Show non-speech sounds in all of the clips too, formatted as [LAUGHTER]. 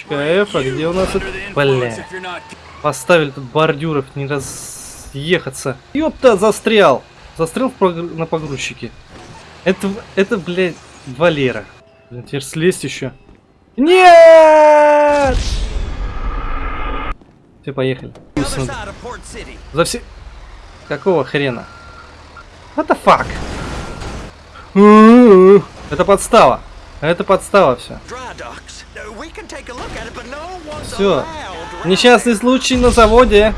Точка F, а где у нас это? Бля. Поставили тут бордюров, не разъехаться. Ёпта, застрял. Застрял в погр- на погрузчике. Это, это, блядь, Валера. Блин, теперь слезть еще. Нет! Все, поехали. За все... Какого хрена? What the fuck? Это подстава. Это подстава все. Все. Несчастный случай на заводе.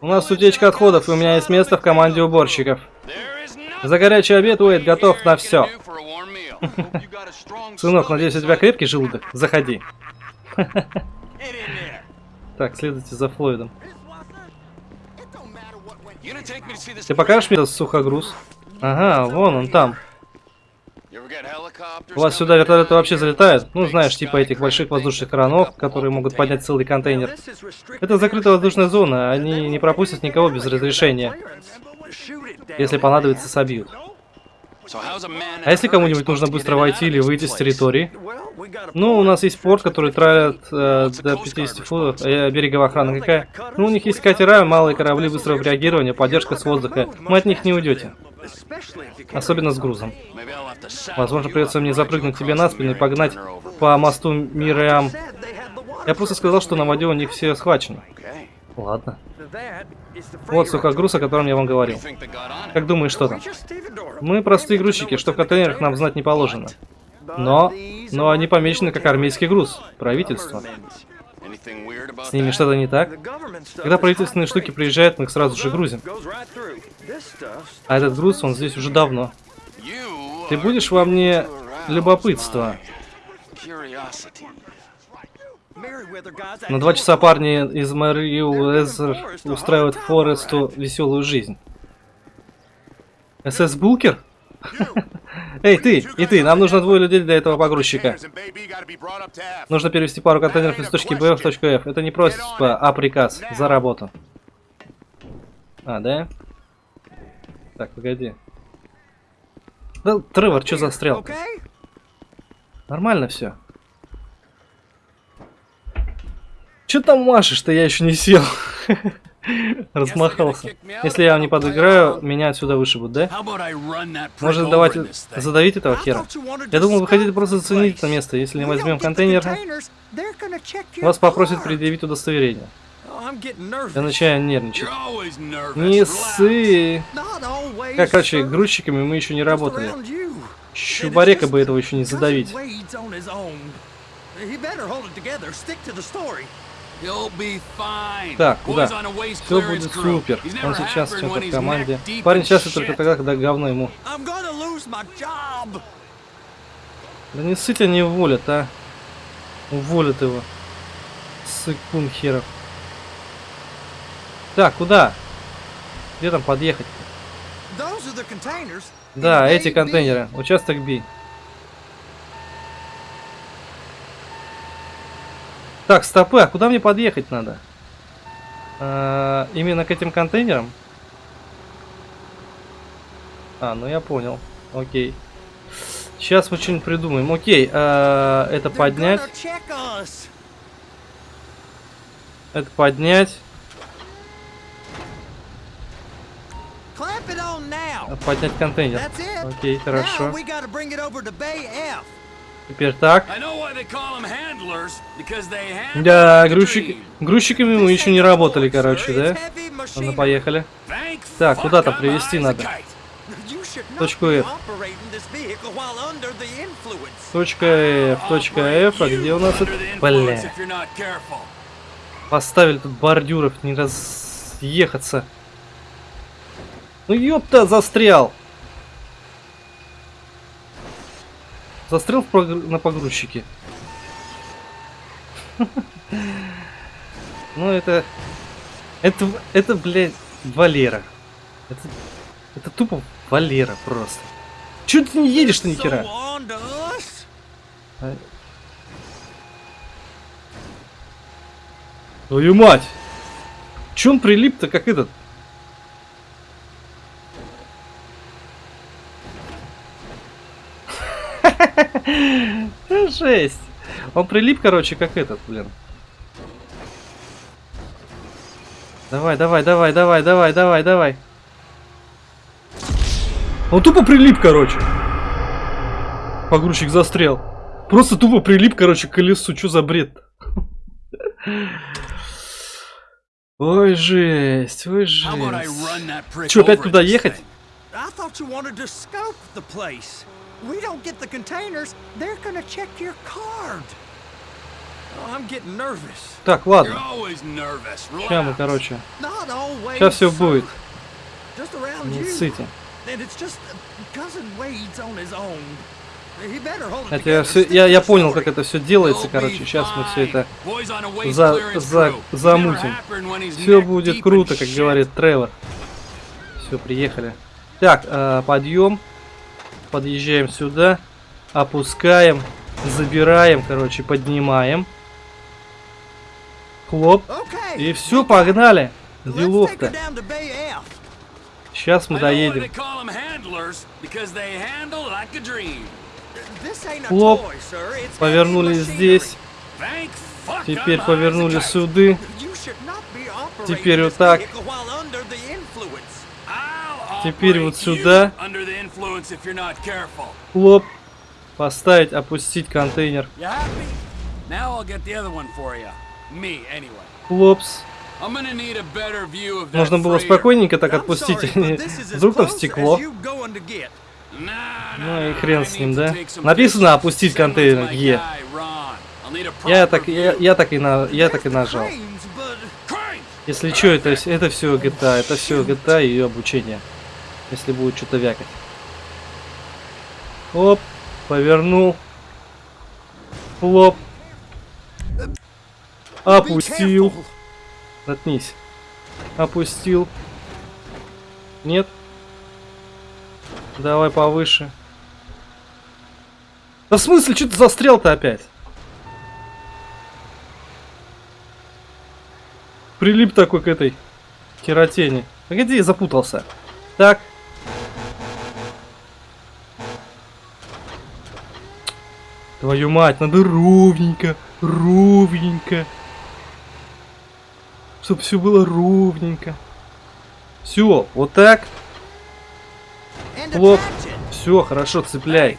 У нас утечка отходов, и у меня есть место в команде уборщиков. За горячий обед Уэйд готов на все. [LAUGHS] Сынок, надеюсь, у тебя крепкий желудок? Заходи. [LAUGHS] Так, следуйте за Флойдом. Ты покажешь мне этот сухогруз? Ага, вон он там. У вас сюда вертолеты вообще залетают? Ну, знаешь, типа этих больших воздушных кранов, которые могут поднять целый контейнер. Это закрытая воздушная зона, они не пропустят никого без разрешения. Если понадобится, собьют. А если кому-нибудь нужно быстро войти или выйти с территории? Ну, у нас есть порт, который тралит э, до 50 футов, э, береговая охрана какая. Ну, у них есть катера, малые корабли быстрого реагирования, поддержка с воздуха. Мы от них не уйдете. Особенно с грузом. Возможно, придется мне запрыгнуть тебе на спину и погнать по мосту Мириам. Я просто сказал, что на воде у них все схвачено. Ладно. Вот сухогруз, о котором я вам говорил. Как думаешь, что там? Мы простые грузчики, что в контейнерах нам знать не положено. Но, но они помечены как армейский груз. Правительство. С ними что-то не так? Когда правительственные штуки приезжают, мы их сразу же грузим. А этот груз, он здесь уже давно. Ты будешь во мне любопытство? На два часа парни из Мэри Уэзер устраивают Форесту веселую жизнь. СС Булкер? Эй, ты, и ты, нам нужно двое людей для этого погрузчика. Нужно перевести пару контейнеров из точки Б в точку F. Это не просьба, а приказ. За работу. А, да? Так, погоди. Да, Тревор, что застрял? Нормально все. Че там машешь-то? Я еще не сел. [LAUGHS] [LAUGHS] Размахался. Если я вам не подыграю, меня отсюда вышибут, да? Может, давайте задавить этого хера? Я думал, вы хотите просто заценить это место. Если не возьмем контейнер, вас попросят предъявить удостоверение. Я начинаю нервничать. Не ссы. Как, короче, грузчиками мы еще не работали. Чубарека бы этого еще не задавить. Так, куда? Все будет супер. Он сейчас в чем-то в команде. Парень счастлив только тогда, когда говно ему. Да не сыть они уволят, а. Уволят его. Сыкун херов. Так, куда? Где там подъехать? -то? Да, эти контейнеры. Участок B. Так, стопы, а куда мне подъехать надо? А, именно к этим контейнерам? А, ну я понял. Окей. Сейчас мы что-нибудь придумаем. Окей, а, это поднять. Это поднять. Поднять контейнер. Окей, хорошо. Теперь так. Да, грузчик... грузчиками мы еще не работали, короче, да? Ладно, поехали. Так, куда-то привезти надо. Точку F. Точка F, точка F, а где у нас это? Бля. Поставили тут бордюров, не разъехаться. Ну ёпта, застрял. Застрял в погр... на погрузчике. [LAUGHS] Ну это... Это, это, блядь, Валера. Это, это тупо Валера просто. Чё ты не едешь-то нихера? А... Твою мать! Чё он прилип-то, как этот? Жесть. Он прилип, короче, как этот, блин. Давай, давай, давай, давай, давай, давай, давай. Он тупо прилип, короче. Погрузчик застрял. Просто тупо прилип, короче, к колесу. Что за бред? Ой, жесть, ой, жесть. Че, опять туда ехать? We don't get the containers, they're gonna check your card. Oh, I'm getting nervous. Так, ладно. Сейчас мы, короче. Not always. Сейчас все будет. Just around Не you. ссыте. And it's just uh, cousin Wade's on his own. He better hold it Хотя я, and я, я понял, как это все делается, короче. Сейчас мы все это за- за- замутим. Все будет круто, как говорит Тревор. Все, приехали. Так, э, подъем. Подъезжаем сюда. Опускаем. Забираем, короче, поднимаем. Хлоп. И все, погнали. Делов-то. Сейчас мы доедем. Хлоп. Повернули здесь. Теперь повернули operating Теперь вот так. Теперь вот сюда. Хлоп. Поставить, опустить контейнер. Хлопс. Нужно было спокойненько так отпустить. Вдруг там стекло. Ну и хрен с ним, да? Написано опустить контейнер. Е. Я так, я, я так и на, я так и нажал. Если что, это, это все GTA, это все GTA и ее обучение. Если будет что-то вякать. Оп, повернул. Хлоп. Опустил. Наткнись. Опустил. Нет? Давай повыше. Да в смысле, что ты застрял-то опять? Прилип такой к этой кератине. Погоди, я запутался. Так. Твою мать, надо ровненько, ровненько. Чтоб все было ровненько. Все, вот так. It. Все, хорошо, цепляй.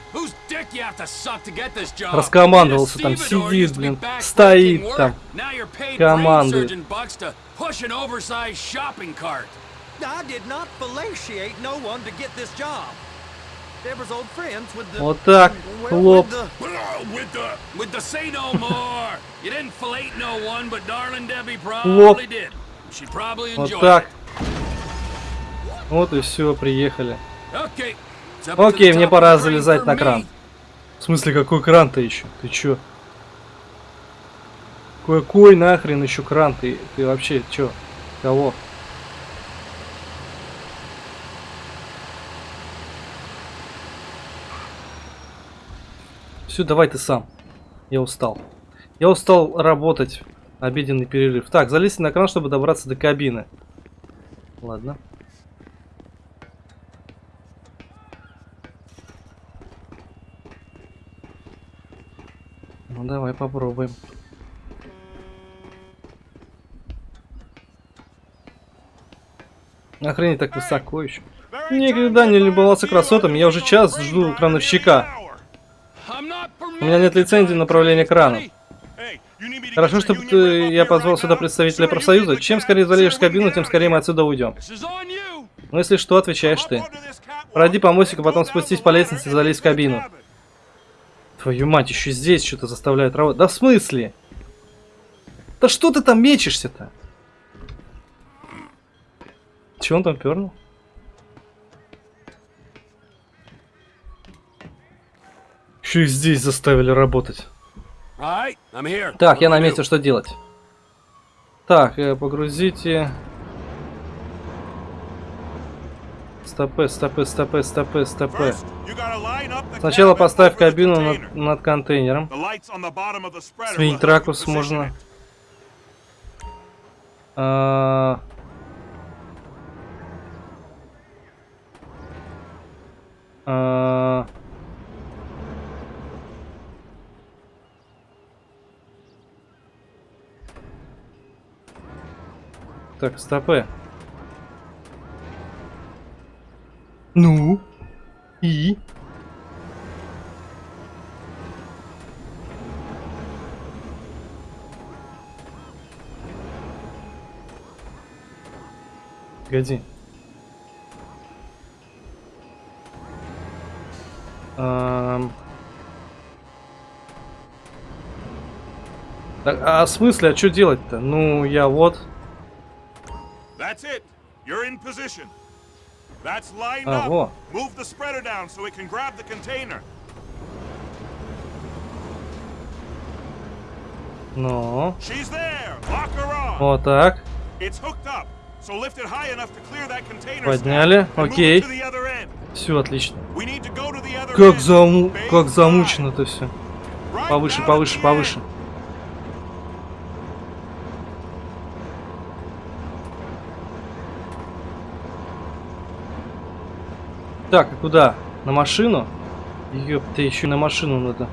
Раскомандовался там, сидит, блин, стоит там, командует. I did not fellatiate no one to get this job. Вот так, хлоп. with the- With the with the say no more. you didn't fillet no one, but darling Debbie Хлоп. probably did. She probably Вот enjoyed так. it. Вот и все, приехали. Окей, мне пора залезать на кран. В смысле, какой кран-то еще? Ты чё? Какой нахрен еще кран? Ты, ты вообще чё? Кого? Все, давай ты сам. Я устал. Я устал работать. Обеденный перерыв. Так, залезть на кран, чтобы добраться до кабины. Ладно. Ну давай попробуем. Охренеть так высоко еще. Никогда не любовался красотами, я уже час жду крановщика. У меня нет лицензии на направление крана. Хорошо, что ты, я позвал сюда представителя профсоюза. Чем скорее залезешь в кабину, тем скорее мы отсюда уйдем. Но если что, отвечаешь ты. Пройди по мостику, потом спустись по лестнице и залезь в кабину. Твою мать, еще здесь что-то заставляют работать. Да в смысле? Да что ты там мечешься-то? Чего он там пернул? Еще и здесь заставили работать. Так, я на месте, что делать? Так, э, погрузите. Стопы, стопы, стопы, стопы, стопы. Сначала поставь кабину над, над контейнером. Сменить ракурс можно. А, а, так, стопы. Ну? И? Погоди. Ам. Так, а в смысле, а что делать-то? Ну, я вот. That's it. You're in position. That's lined А, up. во. Move the spreader down so it can grab the container. Ну, She's there. Lock her on. вот так. It's hooked up. So lift it high enough to clear that container. Подняли, окей. Все отлично. We need to go to the other Как, заму... Как five. замучено-то все. Повыше, повыше, повыше. Так, а куда? На машину? Ёпта, еще на машину надо.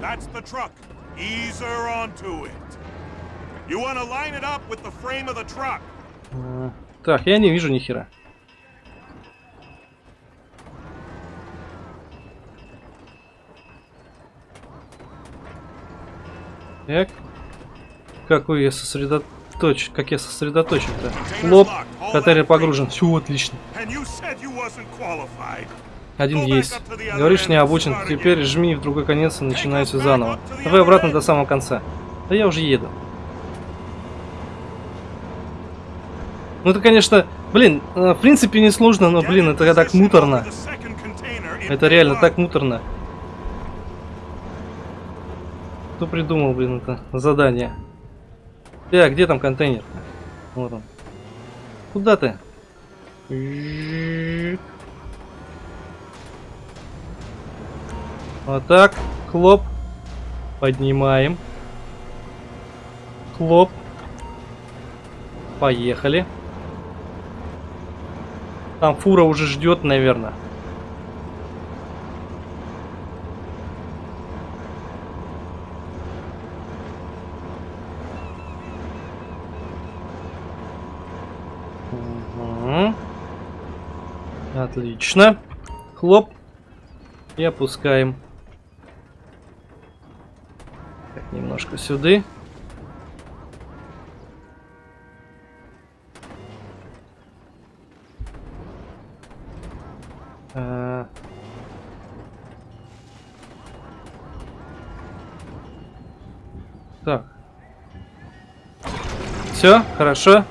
That's the truck. Ease her onto it. You want to line it up with the frame of the truck. А, Так, я не вижу ни хера. Так. Какой я сосредоточен. Как я сосредоточен-то? Лоб. Катарин погружен. Все отлично. Один есть. Говоришь, не обучен. Теперь жми в другой конец и начинай все заново. Давай обратно до самого конца. Да я уже еду. Ну это, конечно, блин, э, в принципе не сложно, но, блин, это так муторно. Это реально так муторно. Кто придумал, блин, это задание? Так, где там контейнер? Вот он. Куда ты? Вот так. Хлоп. Поднимаем. Хлоп. Поехали. Там фура уже ждет, наверное. Отлично. Хлоп. И опускаем. Так, немножко сюда. Так. Все, хорошо.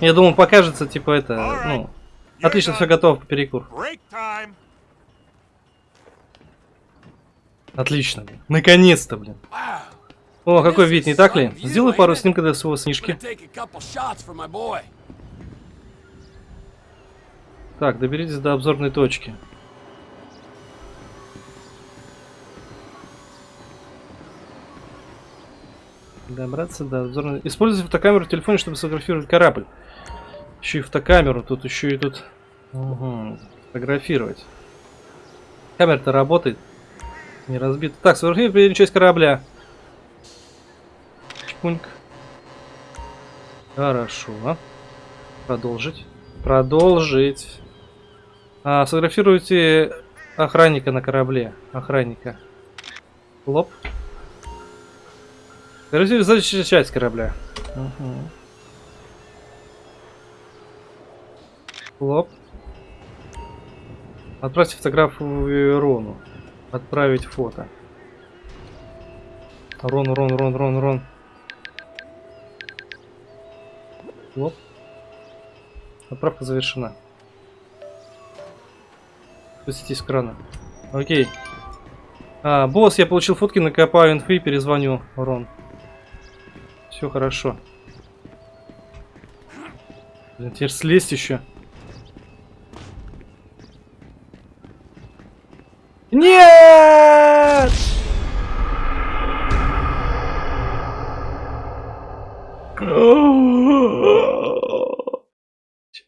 Я думал, покажется, типа, это, ну... Отлично, все готово, перекур. Отлично, блин. Наконец-то, блин. О, какой вид, не так ли? Сделай пару снимков для своего boy. Так, доберитесь до обзорной точки. Добраться до обзорной... Используйте фотокамеру в телефоне, чтобы сфотографировать корабль. Еще и фотокамеру, тут еще и тут... Угу. Фотографировать. Камера-то работает. Не разбита. Так, сфотографируй переднюю часть корабля. Чпуньк. Хорошо. Продолжить. Продолжить. А, сфотографируйте охранника на корабле. Охранника. Лоп. Сфотографируйте заднюю часть корабля. Угу. Лоп. Отправьте фотографию Рону. Отправить фото. Рон, Рон, Рон, Рон, Рон. Лоп. Отправка завершена. Спустите с крана. Окей. А, босс, я получил фотки, накопаю инфы и перезвоню. Рон. Все хорошо. Блин, теперь слезть еще. Нет!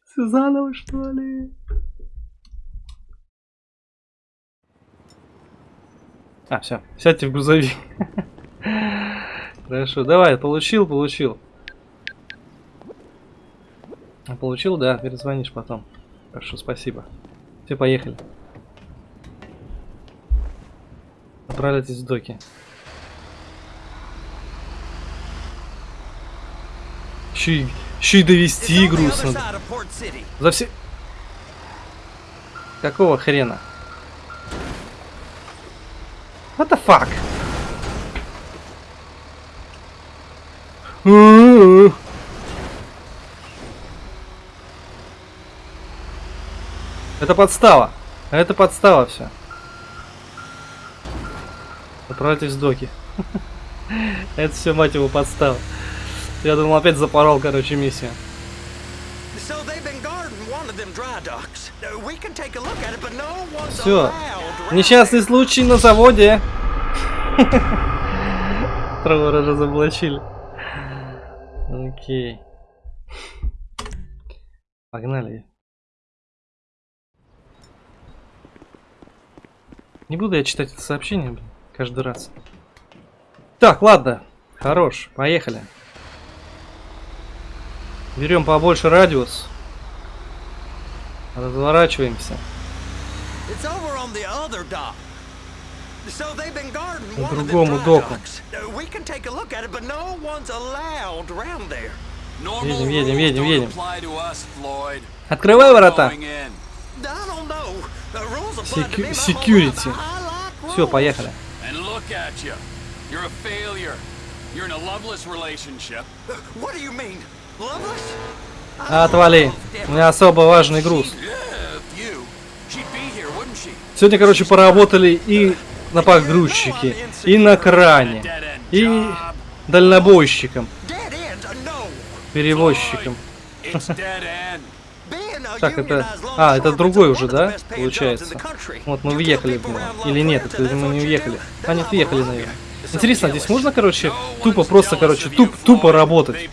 Все заново, что ли? А, все, сядьте в грузовик. Хорошо, давай, получил, получил. Получил, да, перезвонишь потом. Хорошо, спасибо. Все, поехали. Отправляйтесь в доки. Еще и, еще и довести City. За все... Какого хрена? What the fuck? Это подстава. Это подстава все. Отправляйтесь в доки. Это все, мать его, подстава. Я думал, опять запорол, короче, one's Все. Несчастный случай на заводе. Тревора разоблачили. Окей. Погнали. Не буду я читать это сообщение, блин, каждый раз. Так, ладно. Хорош, поехали. Берем побольше радиус. Разворачиваемся. Them другому доку. Uh, Едем, едем, едем, едем. Открывай ворота. Like Все, поехали. Look at you. You're a failure. You're in a loveless relationship. What do you mean? Loveless? Отвали. У меня особо важный груз. Сегодня, короче, поработали и на погрузчике, и на кране, и дальнобойщиком? Uh, перевозчиком. It's dead end. Being a Так, это... А, это другой уже, да? Получается. Вот мы въехали в него. Или нет, это мы не do? А, нет, въехали, наверное. Интересно, здесь можно, короче, тупо просто, короче, туп, тупо работать?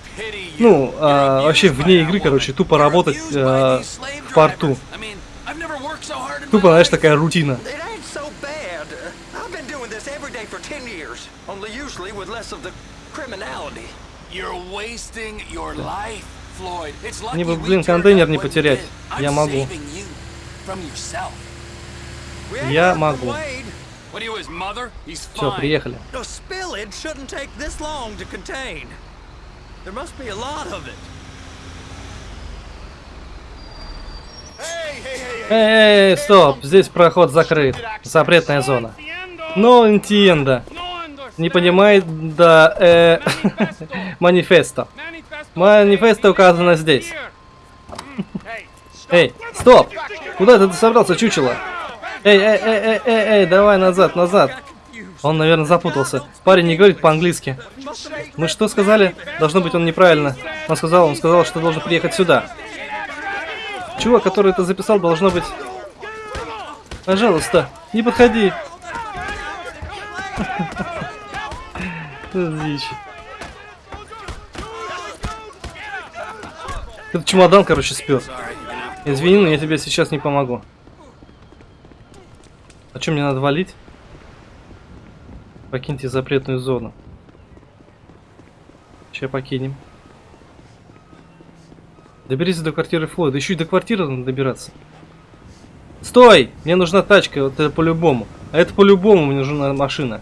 Ну, а, вообще вне игры, короче, тупо работать э, slave в порту. Тупо, знаешь, такая рутина. It ain't so bad. Uh, I've been doing this every day for 10 years, only usually with less of the criminality. You're wasting your life, Мне бы, блин, контейнер не потерять. Я могу. Я могу. Все, приехали. Эй, стоп, здесь проход закрыт. Запретная зона. Но entiendo. Не понимает, да, э, манифесто. Манифесто указано здесь. Эй, стоп! Куда ты собрался, чучело? Эй, эй, эй, эй, эй, эй, давай назад, назад. Он, наверное, запутался. Парень не говорит по-английски. Мы что сказали? Должно быть, он неправильно. Он сказал, он сказал, что должен приехать сюда. Чувак, который это записал, должно быть... Пожалуйста, не подходи. [LAUGHS] Дичь. Этот чемодан, короче, спер. Извини, но я тебе сейчас не помогу. А что мне надо валить? Покиньте запретную зону. Че покинем? Доберись до квартиры Флойда. Еще и до квартиры надо добираться. Стой! Мне нужна тачка, вот это по-любому. А это по-любому мне нужна машина.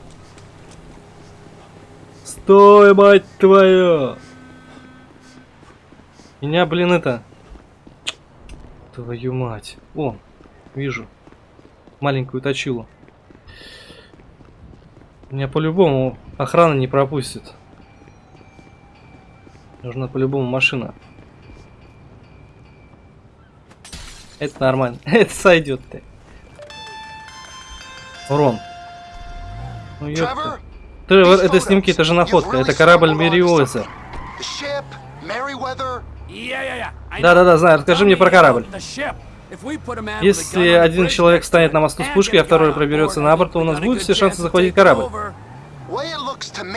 Стой, мать твою! Меня, блин, это... Твою мать. О, вижу. Маленькую точилу. Меня по-любому охрана не пропустит. Нужна по-любому машина. Это нормально. [LAUGHS] Это сойдет ты. Урон. Ну ёпта. Тревор, это снимки, это же находка. Это корабль Мериоза. Да-да-да, знаю. Расскажи мне про корабль. Если один человек станет на мосту с пушкой, а второй проберется на борт, то у нас good все шансы захватить корабль.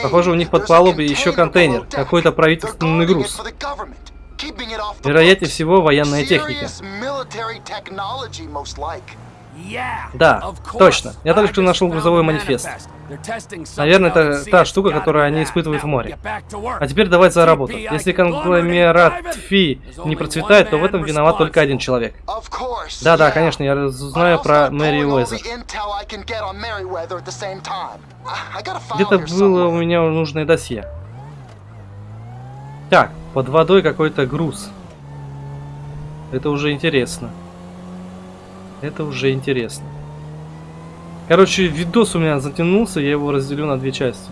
Похоже, у них под палубой еще контейнер, какой-то правительственный груз. Вероятнее всего, военная техника. Да, точно. Я только что нашел грузовой манифест. Наверное, это та штука, которую они испытывают в море. А теперь давай за работу. Если конгломерат Фи не процветает, то в этом виноват только один человек. Да-да, конечно, я знаю про Мэри Уэзер. Где-то было у меня нужное досье. Так, под водой какой-то груз. Это уже интересно. Это уже интересно. Короче, видос у меня затянулся, я его разделю на две части.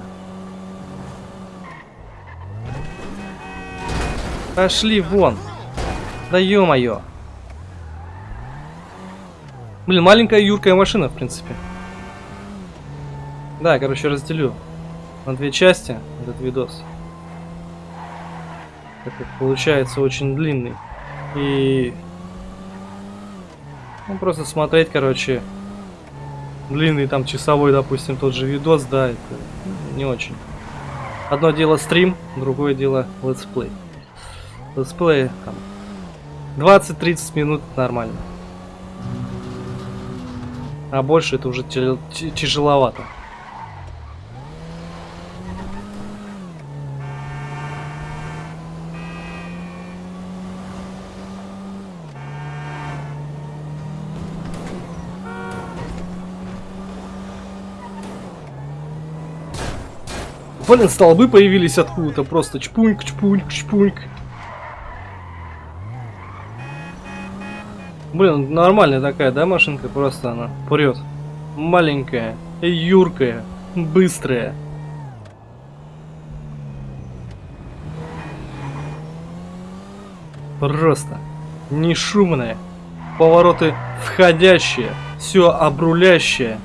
Пошли вон. Да ё-моё. Блин, маленькая юркая машина, в принципе. Да, короче, разделю на две части этот видос. Так получается очень длинный. И... Ну, просто смотреть, короче, длинный там часовой, допустим, тот же видос, да, это не очень. Одно дело стрим, другое дело летсплей. Летсплей там 20-30 минут нормально. А больше это уже тяжеловато. Блин, столбы появились откуда-то, просто чпуньк, чпуньк, чпуньк. Блин, нормальная такая, да, машинка? Просто она прет. Маленькая, юркая, быстрая. Просто не шумная. Повороты входящие, все обрулящее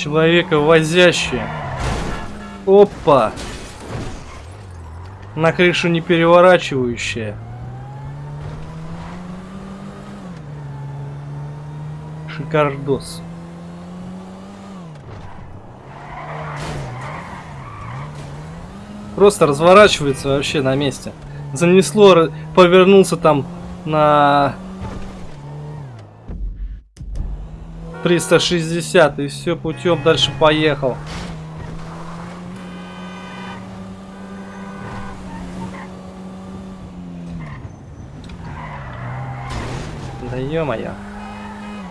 человека возящие. Опа! На крышу не переворачивающая. Шикардос. Просто разворачивается вообще на месте. Занесло, повернулся там на 360 и все путем дальше поехал. Да ё-моё.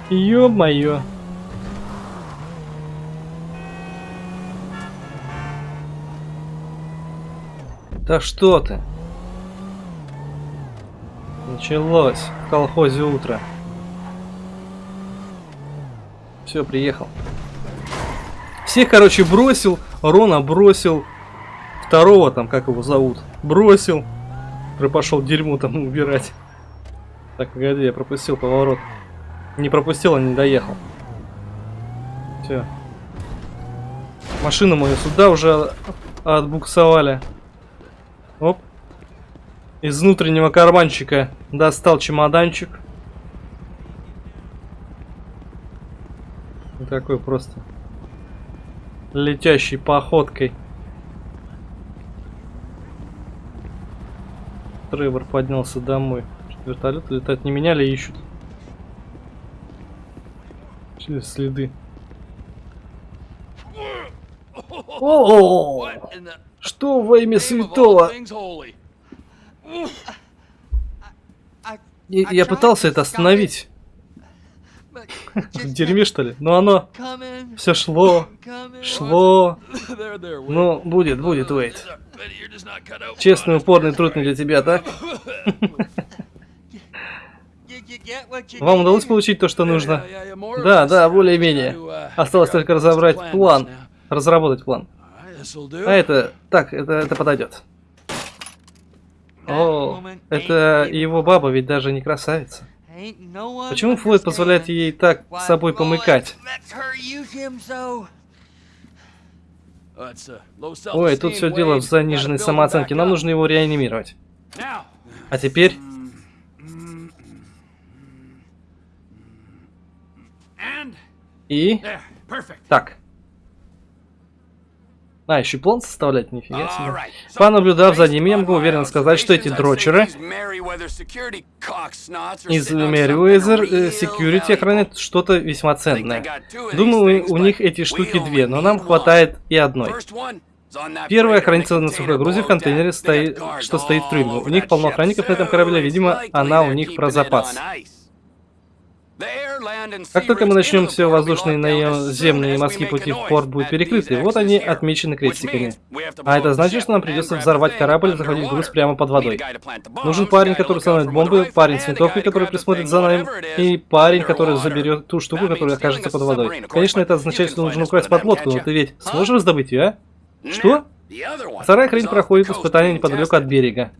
Ё-моё. Да что ты? Началось в колхозе утро. Все, приехал. Всех, короче, бросил. Рона бросил. Второго там, как его зовут, бросил. Пошел дерьмо там убирать. Так, погоди, я пропустил поворот. Не пропустил, а не доехал. Все. Машину мою сюда уже отбуксовали. Оп. Из внутреннего карманчика достал чемоданчик. Такой просто летящей походкой. Тревор поднялся домой. Вертолет летать не меняли, ищут. Через следы. О, что во имя святого? Я пытался это остановить. [LAUGHS] В дерьме, что ли? Но оно все шло, шло. Ну, будет, будет, Уэйт. Честный, упорный труд не для тебя, так? [LAUGHS] Вам удалось получить то, что нужно? Да, да, более-менее. Осталось только разобрать план. Разработать план. А это... Так, это, это подойдет. О, это его баба ведь даже не красавица. Почему Флойд позволяет ей так с собой помыкать? Ой, тут все дело в заниженной самооценке. Нам нужно его реанимировать. А теперь... И... Так. А, еще план составлять, нифига себе. Понаблюдав за ними, я могу уверенно сказать, что эти дрочеры из Merryweather э, Security охраняют что-то весьма ценное. Думаю, у них эти штуки две, но нам хватает и одной. Первая хранится на сухой грузе в контейнере, стоит, что стоит в трюме. У них полно охранников на этом корабле, видимо, она у них про запас. Как только мы начнем все воздушные, наземные и морские пути в порт будут перекрыты. Вот они отмечены крестиками. А это значит, что нам придется взорвать корабль и захватить груз прямо под водой. Нужен парень, который установит бомбы, парень с винтовкой, который присмотрит за нами, и парень, который заберет ту штуку, которая окажется под водой. Конечно, это означает, что нужно украсть подлодку, но ты ведь сможешь раздобыть ее, а? Что? Вторая off проходит испытание being неподалеку от берега.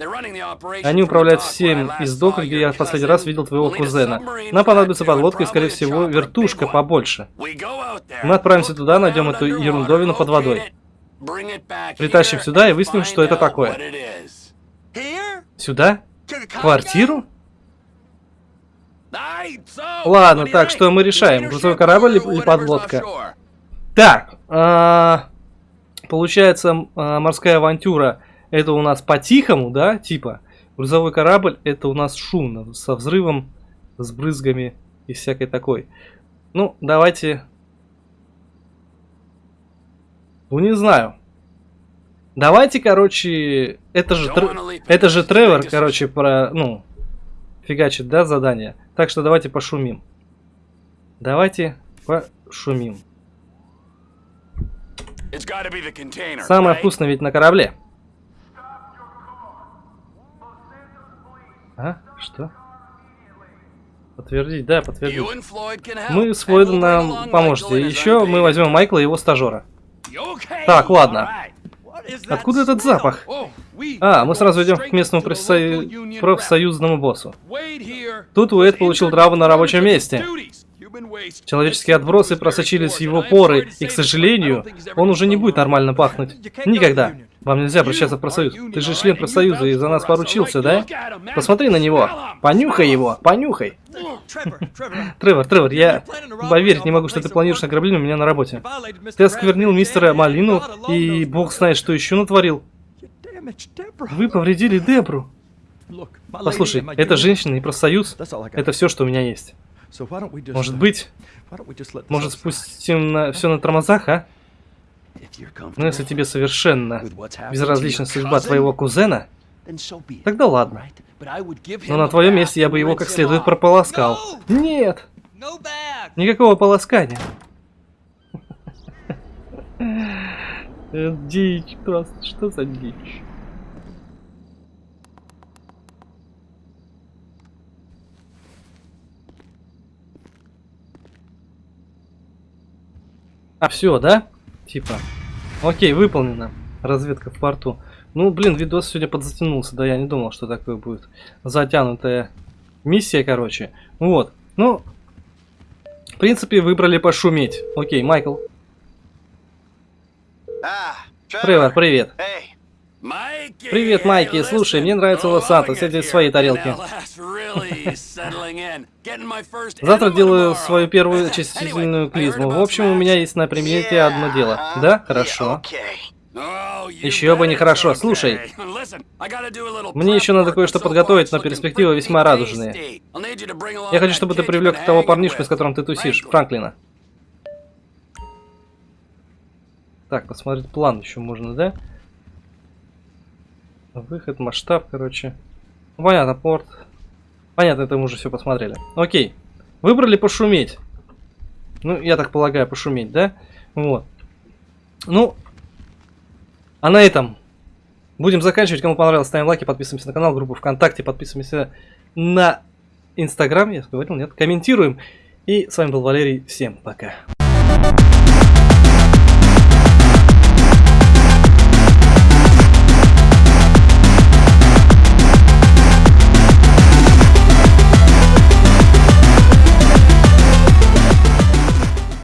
Они управляют всем из дока, где я в последний раз видел твоего кузена. Нам понадобится подлодка и, скорее всего, вертушка побольше. Мы отправимся туда, найдем эту ерундовину под водой. Притащим сюда и выясним, что это такое. Сюда? Квартиру? Ладно, так, что мы решаем, грузовой корабль или подлодка? Так, а, получается, а, морская авантюра это у нас по-тихому, да, типа. Грузовой корабль это у нас шумно, со взрывом, с брызгами и всякой такой. Ну, давайте... Ну, не знаю. Давайте, короче, это же, Тр- это же Тревор, короче, про, ну, фигачит, да, задание. Так что давайте пошумим. Давайте пошумим. It's gotta be the container, Самое вкусное ведь на корабле. А? Что? Подтвердить, да, подтвердить. Мы с Флойдом нам поможете. Еще мы возьмем Майкла и его стажера. Так, ладно. Откуда этот запах? Oh, А, мы сразу идем к местному профсою- профсоюзному боссу. Тут Уэйд получил травму на рабочем месте. Человеческие отбросы просочились в его поры, и, к сожалению, он уже не будет нормально пахнуть. Никогда. Вам нельзя обращаться в профсоюз. Ты же член профсоюза и за нас поручился, да? Посмотри на него. Понюхай его. Понюхай. Тревор, Тревор, я поверить не могу, что ты планируешь ограбление у меня на работе. Ты осквернил мистера Малину, и бог знает, что еще натворил. Вы повредили Дебру. Послушай, это женщина и профсоюз. Это все, что у меня есть. Может быть, может спустим на все на тормозах, а? Ну если тебе совершенно безразлична судьба твоего кузена, тогда ладно. Но на твоем месте я бы его как следует прополоскал. Нет, никакого полоскания. [LAUGHS] Дичь просто, что за дичь? А, все, да? Типа. Окей, выполнено. Разведка в порту. Ну, блин, видос сегодня подзатянулся, да, я не думал, что такое будет. Затянутая миссия, короче. Вот. Ну, в принципе, выбрали пошуметь. Окей, Майкл. Тревор, привет. Привет, Майки. Слушай, мне нравится Лос-Сантос. Сядь в своей тарелке. Завтра делаю свою первую очистительную клизму. В общем, у меня есть на примете одно дело. Да? Хорошо. Еще бы нехорошо. Слушай, мне еще надо кое-что подготовить, но перспективы весьма радужные. Я хочу, чтобы ты привлек того парнишку, с которым ты тусишь, Франклина. Так, посмотреть план еще можно, да? Выход, масштаб, короче. Понятно, порт. Понятно, это мы уже все посмотрели. Окей. Выбрали пошуметь. Ну, я так полагаю, пошуметь, да? Вот. Ну, а на этом будем заканчивать. Кому понравилось, ставим лайки, подписываемся на канал, группу ВКонтакте, подписываемся на Инстаграм, я говорил, нет, комментируем. И с вами был Валерий, всем пока.